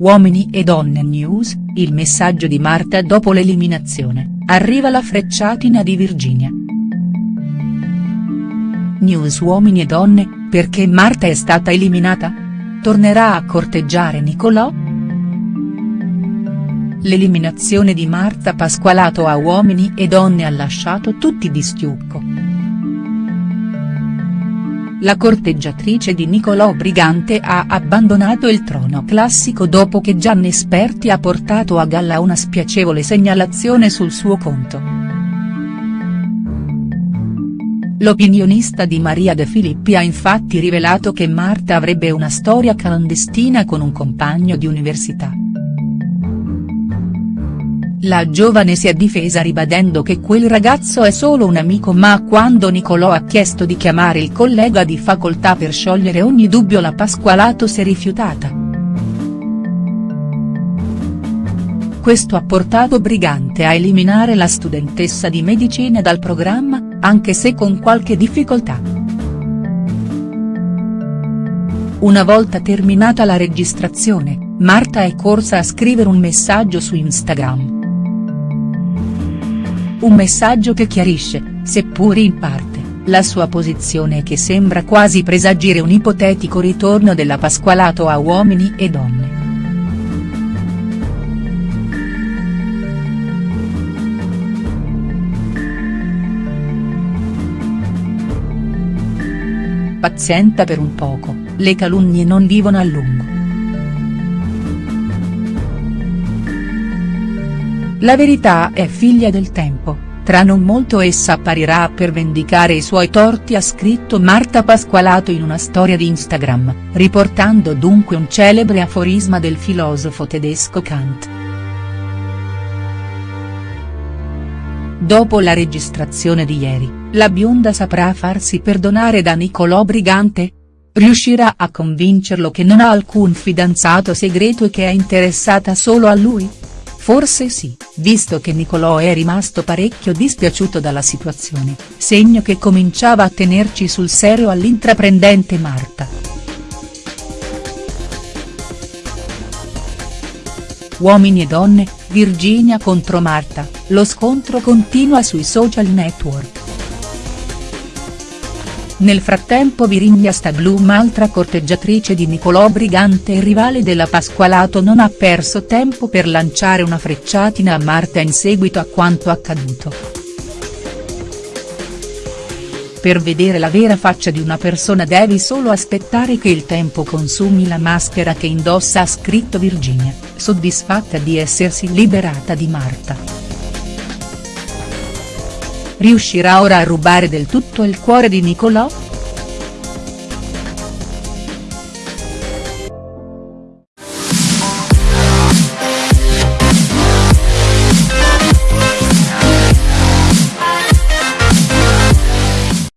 Uomini e donne news, il messaggio di Marta dopo l'eliminazione, arriva la frecciatina di Virginia. News Uomini e donne, perché Marta è stata eliminata? Tornerà a corteggiare Nicolò?. L'eliminazione di Marta Pasqualato a Uomini e donne ha lasciato tutti di stucco. La corteggiatrice di Nicolò Brigante ha abbandonato il trono classico dopo che Gianni Esperti ha portato a galla una spiacevole segnalazione sul suo conto. L'opinionista di Maria De Filippi ha infatti rivelato che Marta avrebbe una storia clandestina con un compagno di università. La giovane si è difesa ribadendo che quel ragazzo è solo un amico ma quando Nicolò ha chiesto di chiamare il collega di facoltà per sciogliere ogni dubbio la Pasqualato si è rifiutata. Questo ha portato Brigante a eliminare la studentessa di medicina dal programma, anche se con qualche difficoltà. Una volta terminata la registrazione, Marta è corsa a scrivere un messaggio su Instagram. Un messaggio che chiarisce, seppur in parte, la sua posizione e che sembra quasi presagire un ipotetico ritorno della Pasqualato a uomini e donne. Pazienta per un poco, le calunnie non vivono a lungo. La verità è figlia del tempo, tra non molto essa apparirà per vendicare i suoi torti ha scritto Marta Pasqualato in una storia di Instagram, riportando dunque un celebre aforisma del filosofo tedesco Kant. Dopo la registrazione di ieri, la bionda saprà farsi perdonare da Nicolò Brigante? Riuscirà a convincerlo che non ha alcun fidanzato segreto e che è interessata solo a lui? Forse sì, visto che Nicolò è rimasto parecchio dispiaciuto dalla situazione, segno che cominciava a tenerci sul serio all'intraprendente Marta. Uomini e donne, Virginia contro Marta, lo scontro continua sui social network. Nel frattempo Virginia Stablum altra corteggiatrice di Nicolò Brigante e rivale della Pasqualato non ha perso tempo per lanciare una frecciatina a Marta in seguito a quanto accaduto. Per vedere la vera faccia di una persona devi solo aspettare che il tempo consumi la maschera che indossa ha scritto Virginia, soddisfatta di essersi liberata di Marta riuscirà ora a rubare del tutto il cuore di Nicolò?.